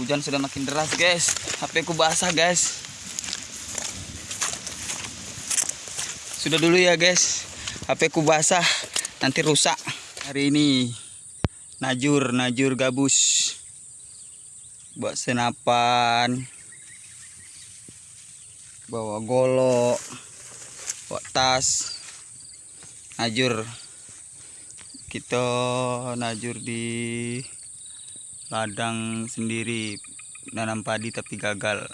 Hujan sudah makin deras guys. HP ku basah guys. Sudah dulu ya guys. HP ku basah. Nanti rusak. Hari ini najur, najur gabus. Buat senapan. Bawa golok. Bawa tas. Najur. Kita najur di ladang sendiri. Nanam padi tapi gagal.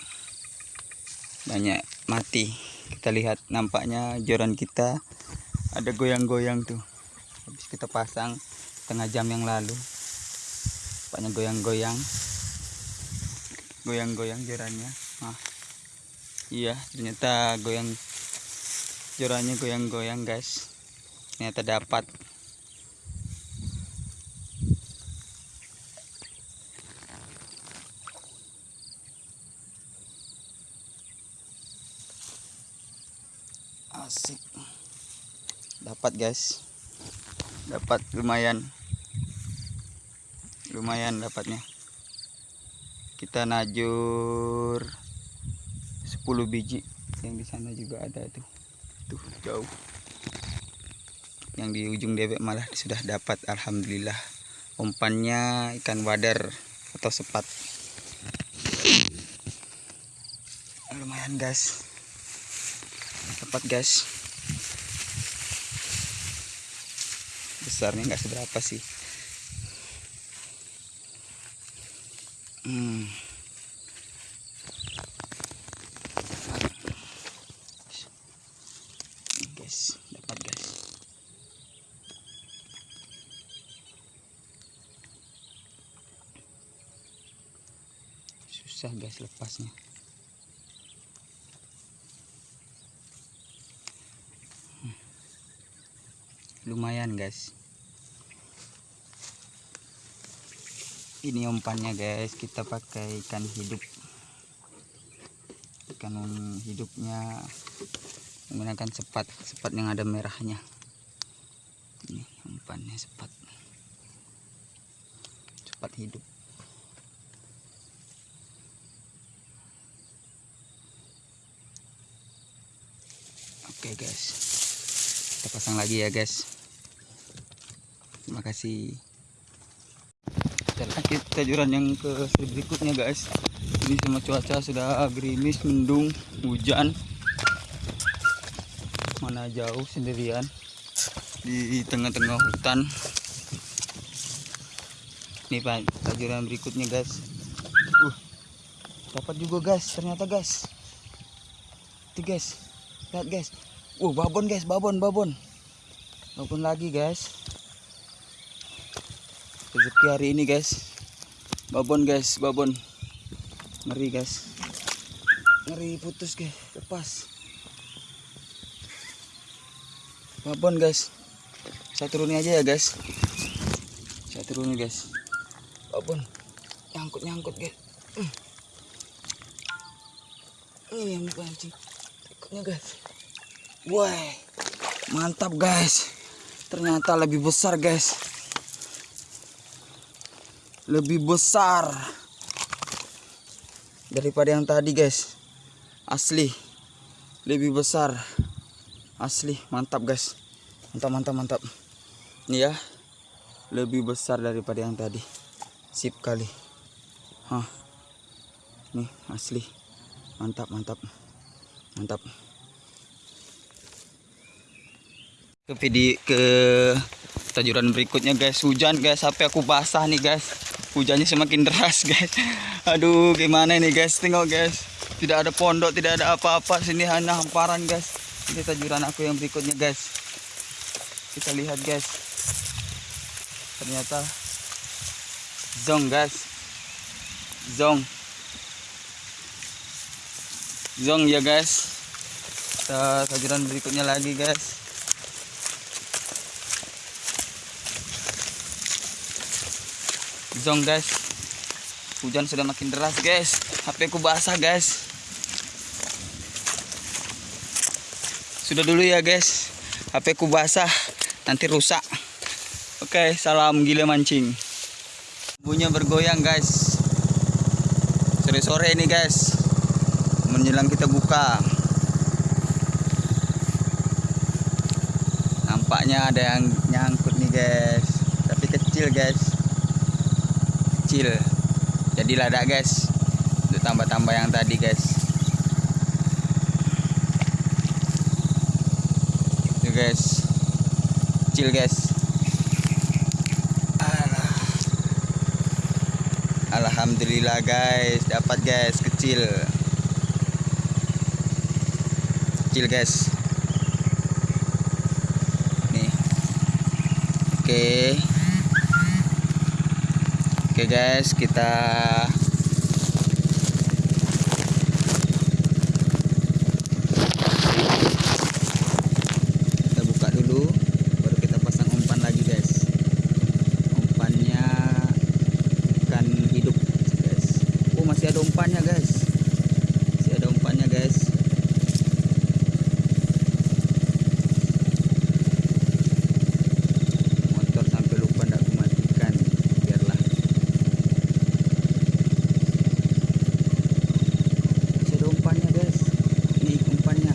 Banyak mati. Kita lihat nampaknya joran kita ada goyang-goyang tuh. Habis kita pasang setengah jam yang lalu. Nampaknya goyang-goyang. Goyang-goyang jorannya. Nah iya ternyata goyang jorannya goyang-goyang guys. Ternyata dapat asik. Dapat guys. Dapat lumayan. Lumayan dapatnya. Kita najur 10 biji. Yang di sana juga ada tuh. Tuh jauh. Yang di ujung debek malah sudah dapat alhamdulillah. Umpannya ikan wader atau sepat. Lumayan guys dapat guys. Besarnya nggak seberapa sih. Hmm. Guys dapat guys. Susah guys lepasnya lumayan guys. Ini umpannya guys. Kita pakai ikan hidup. Ikan hidupnya menggunakan sepat sepat yang ada merahnya. Ini umpannya sepat. Sepat hidup. Oke guys. Kita pasang lagi ya guys terima kasih. Kita tajuran yang ke berikutnya guys. Ini sama cuaca sudah gerimis mendung hujan. Mana jauh sendirian di tengah-tengah hutan. Ini pak tajuran berikutnya guys. Uh dapat juga guys ternyata guys. Itu guys. Lihat guys. Uh babon guys babon babon. Babon lagi guys rezeki hari ini guys. Babon guys babon. Ngeri guys. Ngeri putus guys. Lepas. Babon guys. Saya turunin aja ya guys. Saya turunin guys. Babon. Nyangkut nyangkut guys. Hmm. ini yang pancing ikutnya guys. Wah mantap guys. Ternyata lebih besar guys lebih besar daripada yang tadi guys. Asli. Lebih besar. Asli. Mantap guys. Mantap mantap mantap. Ini ya. Lebih besar daripada yang tadi. Sip kali. Hah. nih asli. Mantap mantap. Mantap. Ke video ke tajuran berikutnya guys. Hujan guys. Sampai aku basah nih guys hujannya semakin deras guys. Aduh gimana ini guys? Tengok guys. Tidak ada pondok tidak ada apa-apa. Sini hanya hamparan guys. Ini tajuran aku yang berikutnya guys. Kita lihat guys. Ternyata zong guys. Zong. Zong ya guys. Kita tajuran berikutnya lagi guys zong guys hujan sudah makin deras guys HP ku basah guys sudah dulu ya guys HP ku basah nanti rusak oke salam gila mancing bunyinya bergoyang guys Sore-sore ini guys. Menjelang kita buka. Nampaknya ada yang nyangkut nih guys. Tapi kecil guys. Kecil. Jadi lada guys. Untuk tambah-tambah yang tadi guys. Itu guys. Kecil guys. Alhamdulillah guys, dapat guys kecil. Kecil guys. Nih. Oke. Oke guys, kita buka dulu baru kita pasang umpan lagi guys umpannya ikan hidup guys oh masih ada umpannya guys masih ada umpannya guys motor sampai lupa ndak aku matikan biarlah masih ada umpannya guys ini umpannya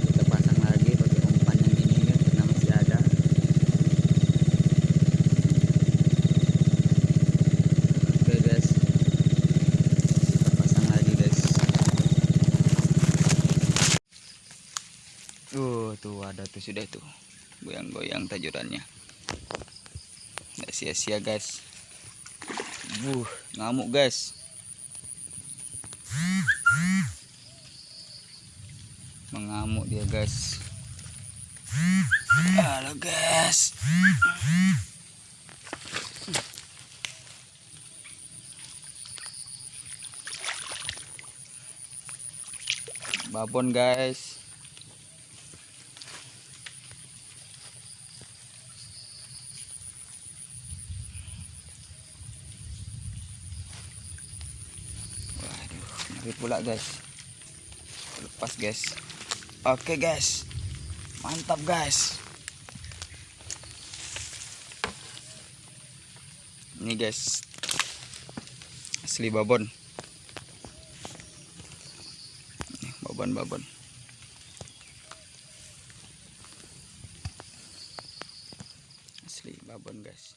kita pasang lagi pakai umpan yang ini kan karena masih ada oke guys kita pasang lagi guys uh tuh ada tuh sudah tuh. Goyang-goyang tajurannya. Nggak sia-sia guys. Buh ngamuk guys. Mengamuk dia guys. Halo guys. Babon guys ngeri pula guys. Lepas guys. Oke guys. Mantap guys. Ini guys. Asli babon. Nih, babon babon asli babon guys